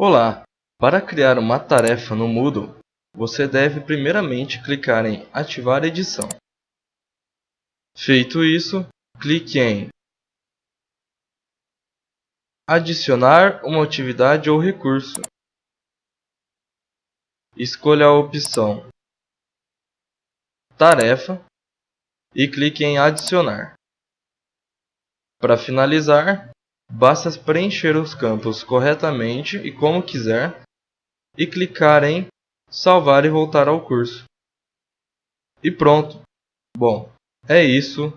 Olá! Para criar uma tarefa no Moodle, você deve primeiramente clicar em Ativar edição. Feito isso, clique em Adicionar uma atividade ou recurso. Escolha a opção Tarefa e clique em Adicionar. Para finalizar, Basta preencher os campos corretamente e como quiser e clicar em salvar e voltar ao curso. E pronto. Bom, é isso.